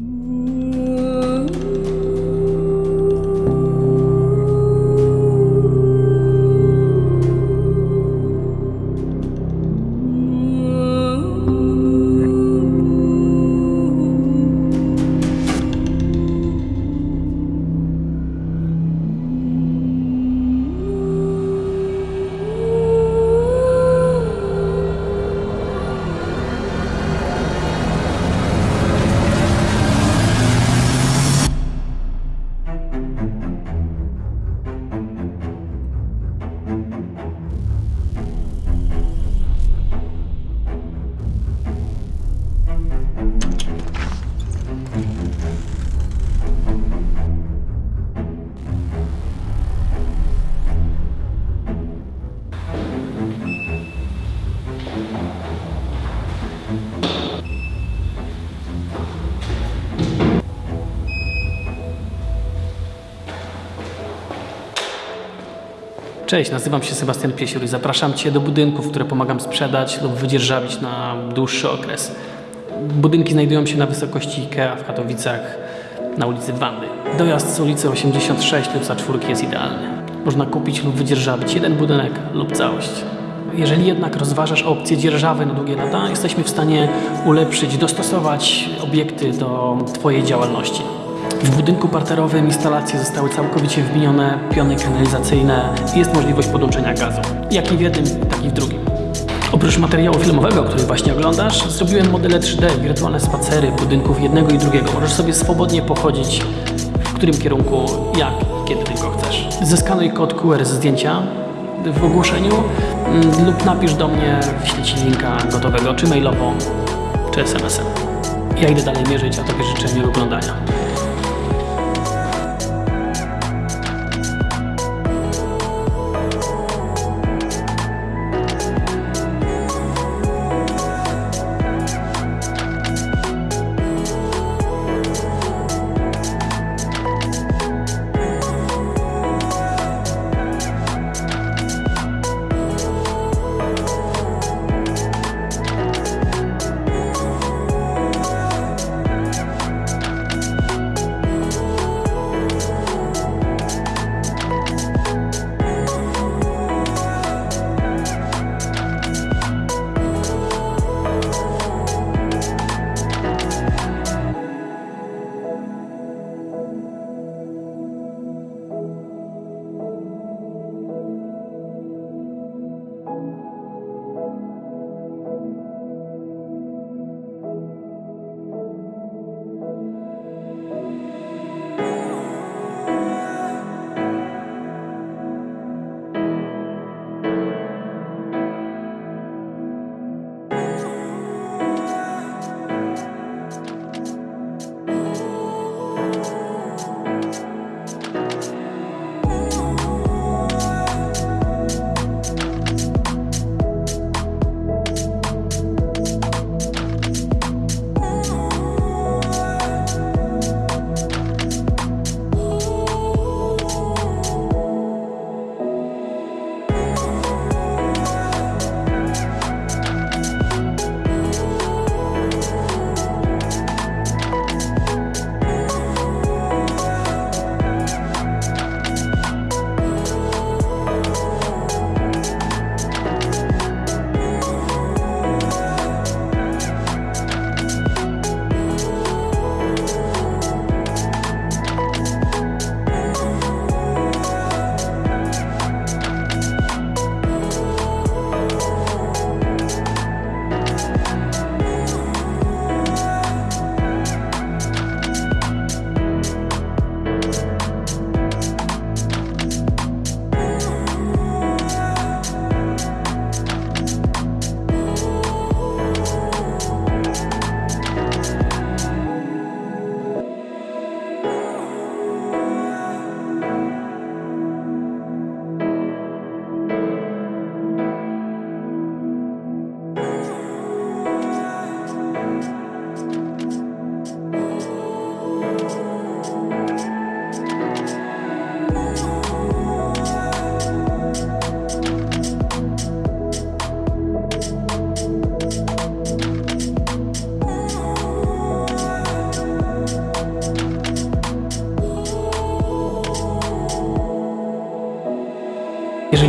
Mm. Cześć, nazywam się Sebastian Piesiur i zapraszam Cię do budynków, które pomagam sprzedać lub wydzierżawić na dłuższy okres. Budynki znajdują się na wysokości IKEA w Katowicach na ulicy Wandy. Dojazd z ulicy 86 lub za czwórki jest idealny. Można kupić lub wydzierżawić jeden budynek lub całość. Jeżeli jednak rozważasz opcję dzierżawy na długie lata, jesteśmy w stanie ulepszyć, dostosować obiekty do Twojej działalności. W budynku parterowym instalacje zostały całkowicie wbinione, piony kanalizacyjne i jest możliwość podłączenia gazu. Jak i w jednym, tak i w drugim. Oprócz materiału filmowego, który właśnie oglądasz, zrobiłem modele 3D, wirtualne spacery budynków jednego i drugiego. Możesz sobie swobodnie pochodzić w którym kierunku, jak i kiedy tylko chcesz. Zeskanuj kod QR z zdjęcia w ogłoszeniu mm, lub napisz do mnie, wyślę Ci linka gotowego, czy mailowo, czy SMS-em. Ja idę dalej mierzyć, a Tobie życzę miłego oglądania.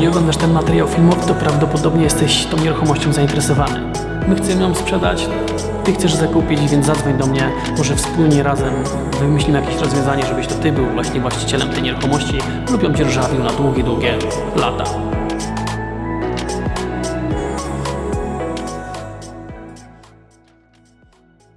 Oglądasz ten materiał filmowy, to prawdopodobnie jesteś tą nieruchomością zainteresowany. My chcemy ją sprzedać, ty chcesz zakupić, więc zadzwoń do mnie. Może wspólnie razem wymyślimy jakieś rozwiązanie, żebyś to ty był właśnie właścicielem tej nieruchomości lub ją dzierżawił na długie, długie lata.